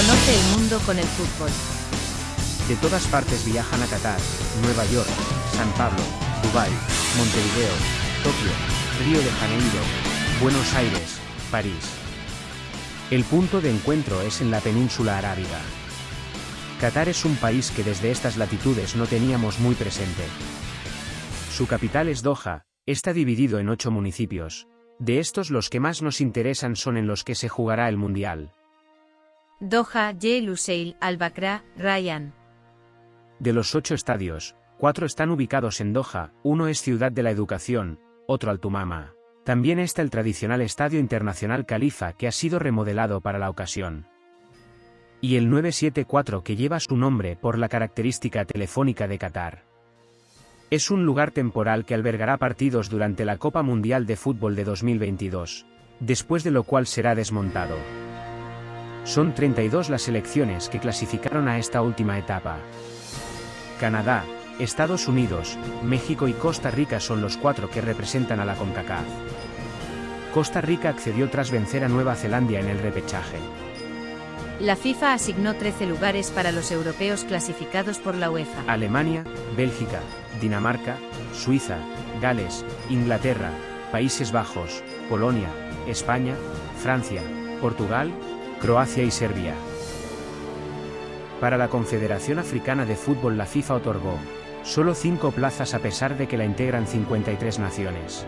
Conoce el mundo con el fútbol. De todas partes viajan a Qatar, Nueva York, San Pablo, Dubái, Montevideo, Tokio, Río de Janeiro, Buenos Aires, París. El punto de encuentro es en la península arábiga. Qatar es un país que desde estas latitudes no teníamos muy presente. Su capital es Doha, está dividido en ocho municipios. De estos los que más nos interesan son en los que se jugará el Mundial. Doha, Ye Lusail, Al-Bakra, Ryan. De los ocho estadios, cuatro están ubicados en Doha, uno es Ciudad de la Educación, otro Altumama. También está el tradicional Estadio Internacional Califa que ha sido remodelado para la ocasión. Y el 974 que lleva su nombre por la característica telefónica de Qatar. Es un lugar temporal que albergará partidos durante la Copa Mundial de Fútbol de 2022, después de lo cual será desmontado. Son 32 las selecciones que clasificaron a esta última etapa. Canadá, Estados Unidos, México y Costa Rica son los cuatro que representan a la CONCACAF. Costa Rica accedió tras vencer a Nueva Zelanda en el repechaje. La FIFA asignó 13 lugares para los europeos clasificados por la UEFA. Alemania, Bélgica, Dinamarca, Suiza, Gales, Inglaterra, Países Bajos, Polonia, España, Francia, Portugal, Croacia y Serbia. Para la Confederación Africana de Fútbol la FIFA otorgó solo 5 plazas a pesar de que la integran 53 naciones.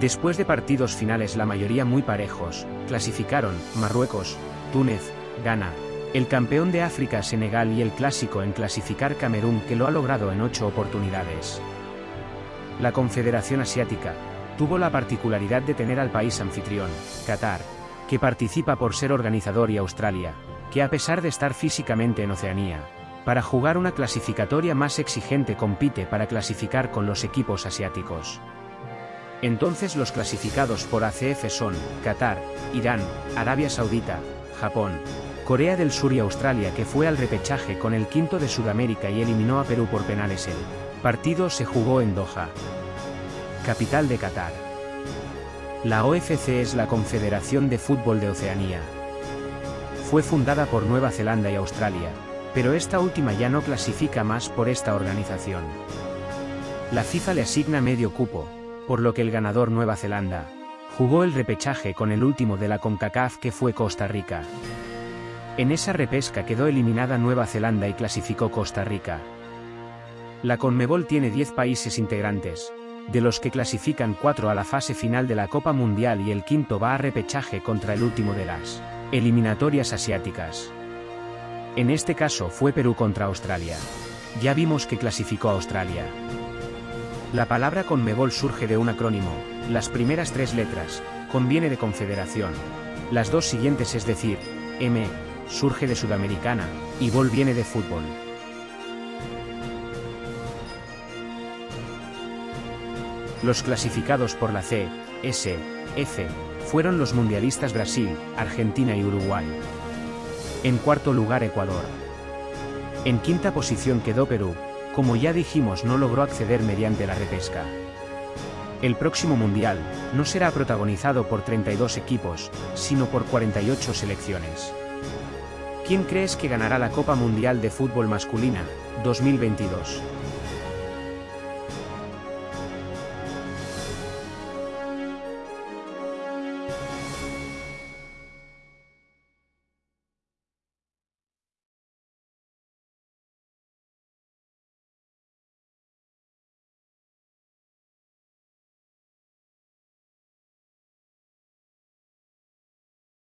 Después de partidos finales la mayoría muy parejos, clasificaron Marruecos, Túnez, Ghana, el campeón de África Senegal y el clásico en clasificar Camerún que lo ha logrado en 8 oportunidades. La Confederación Asiática tuvo la particularidad de tener al país anfitrión, Qatar, que participa por ser organizador y Australia, que a pesar de estar físicamente en Oceanía, para jugar una clasificatoria más exigente compite para clasificar con los equipos asiáticos. Entonces los clasificados por ACF son, Qatar, Irán, Arabia Saudita, Japón, Corea del Sur y Australia que fue al repechaje con el quinto de Sudamérica y eliminó a Perú por penales el partido se jugó en Doha. Capital de Qatar. La OFC es la Confederación de Fútbol de Oceanía. Fue fundada por Nueva Zelanda y Australia, pero esta última ya no clasifica más por esta organización. La FIFA le asigna medio cupo, por lo que el ganador Nueva Zelanda, jugó el repechaje con el último de la CONCACAF que fue Costa Rica. En esa repesca quedó eliminada Nueva Zelanda y clasificó Costa Rica. La CONMEBOL tiene 10 países integrantes, de los que clasifican cuatro a la fase final de la Copa Mundial y el quinto va a repechaje contra el último de las eliminatorias asiáticas. En este caso fue Perú contra Australia. Ya vimos que clasificó a Australia. La palabra Conmebol surge de un acrónimo, las primeras tres letras, conviene de confederación. Las dos siguientes es decir, M, surge de sudamericana, y Bol viene de fútbol. Los clasificados por la C, S, F, fueron los mundialistas Brasil, Argentina y Uruguay. En cuarto lugar Ecuador. En quinta posición quedó Perú, como ya dijimos no logró acceder mediante la repesca. El próximo mundial, no será protagonizado por 32 equipos, sino por 48 selecciones. ¿Quién crees que ganará la Copa Mundial de Fútbol Masculina, 2022?